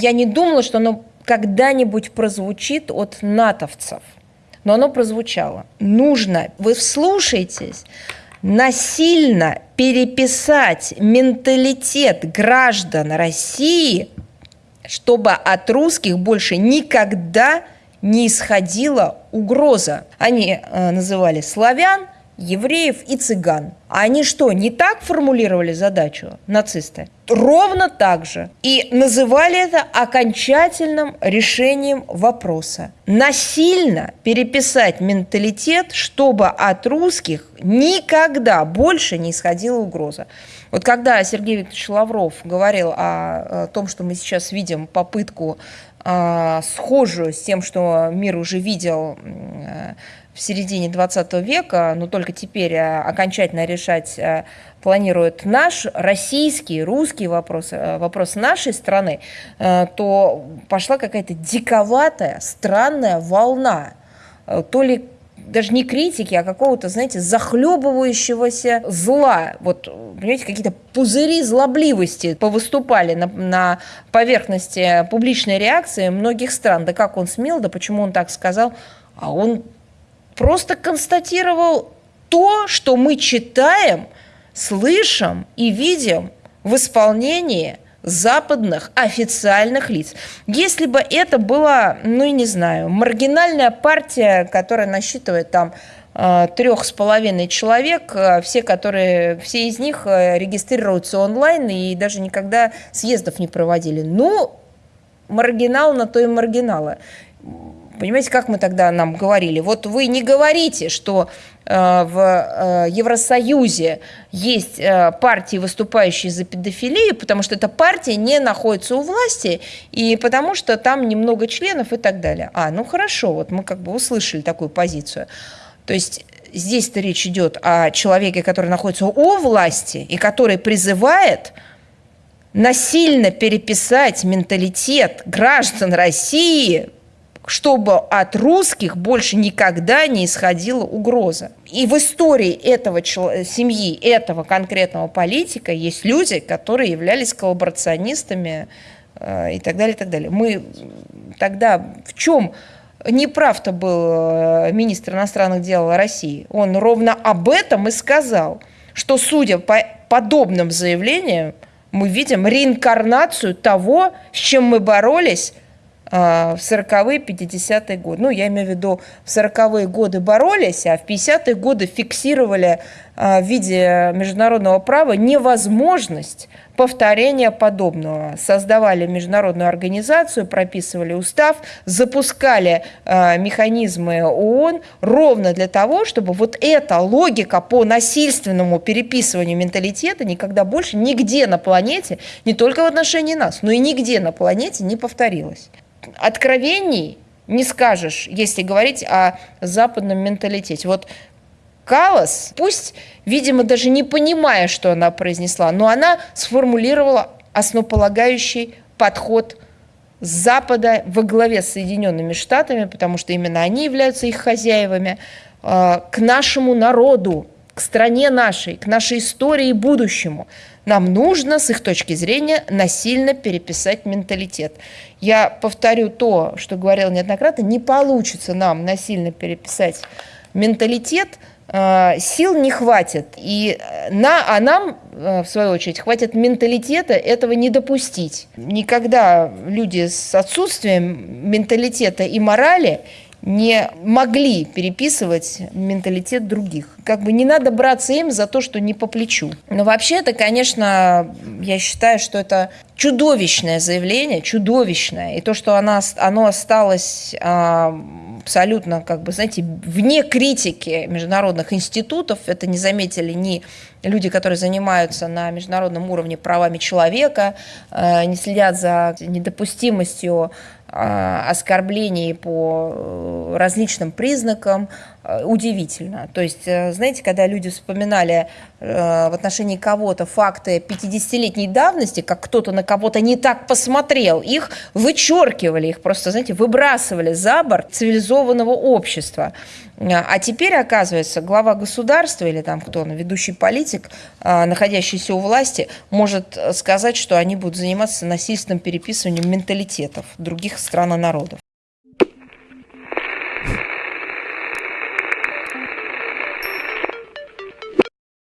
я не думала, что оно когда-нибудь прозвучит от натовцев, но оно прозвучало. Нужно, вы вслушайтесь, насильно переписать менталитет граждан России, чтобы от русских больше никогда не исходила угроза. Они э, называли славян, евреев и цыган. А они что, не так формулировали задачу, нацисты? Ровно так же. И называли это окончательным решением вопроса. Насильно переписать менталитет, чтобы от русских никогда больше не исходила угроза. Вот когда Сергей Викторович Лавров говорил о, о том, что мы сейчас видим попытку э, схожую с тем, что мир уже видел э, в середине 20 века, но только теперь э, окончательно решать э, планирует наш российский, русский вопрос, э, вопрос нашей страны, то пошла какая-то диковатая, странная волна. То ли даже не критики, а какого-то, знаете, захлебывающегося зла. Вот, понимаете, какие-то пузыри злобливости повыступали на, на поверхности публичной реакции многих стран. Да как он смел, да почему он так сказал? А он просто констатировал то, что мы читаем, слышим и видим в исполнении западных официальных лиц. Если бы это была, ну, я не знаю, маргинальная партия, которая насчитывает там э, трех с половиной человек, э, все, которые, все из них э, регистрируются онлайн и даже никогда съездов не проводили. Ну, маргинал на то и маргиналы. Понимаете, как мы тогда нам говорили? Вот вы не говорите, что э, в э, Евросоюзе есть э, партии, выступающие за педофилию, потому что эта партия не находится у власти, и потому что там немного членов и так далее. А, ну хорошо, вот мы как бы услышали такую позицию. То есть здесь-то речь идет о человеке, который находится у власти и который призывает насильно переписать менталитет граждан России чтобы от русских больше никогда не исходила угроза. И в истории этого семьи, этого конкретного политика есть люди, которые являлись коллаборационистами э, и так далее, и так далее. Мы тогда в чем неправ-то был э, министр иностранных дел России? Он ровно об этом и сказал, что, судя по подобным заявлениям, мы видим реинкарнацию того, с чем мы боролись в 40-е, 50-е годы. Ну, я имею в виду, в 40-е годы боролись, а в 50-е годы фиксировали в виде международного права невозможность повторения подобного. Создавали международную организацию, прописывали устав, запускали э, механизмы ООН ровно для того, чтобы вот эта логика по насильственному переписыванию менталитета никогда больше нигде на планете, не только в отношении нас, но и нигде на планете не повторилась откровений не скажешь, если говорить о западном менталитете. Вот Калас, пусть, видимо, даже не понимая, что она произнесла, но она сформулировала основополагающий подход Запада во главе с Соединенными Штатами, потому что именно они являются их хозяевами, э, к нашему народу, к стране нашей, к нашей истории и будущему. Нам нужно, с их точки зрения, насильно переписать менталитет. Я повторю то, что говорила неоднократно, не получится нам насильно переписать менталитет, сил не хватит. И э, на, а нам, э, в свою очередь, хватит менталитета этого не допустить. Никогда люди с отсутствием менталитета и морали не могли переписывать менталитет других. Как бы не надо браться им за то, что не по плечу. Но вообще это, конечно, я считаю, что это чудовищное заявление, чудовищное. И то, что оно, оно осталось а, абсолютно, как бы, знаете, вне критики международных институтов, это не заметили ни люди, которые занимаются на международном уровне правами человека, э, не следят за недопустимостью а, оскорблений по э, различным признакам, э, удивительно. То есть, э, знаете, когда люди вспоминали э, в отношении кого-то факты 50-летней давности, как кто-то на кого-то не так посмотрел, их вычеркивали, их просто, знаете, выбрасывали за борт цивилизованного общества. А теперь, оказывается, глава государства или там кто, ведущий политик, находящийся у власти, может сказать, что они будут заниматься насильственным переписыванием менталитетов других стран и народов.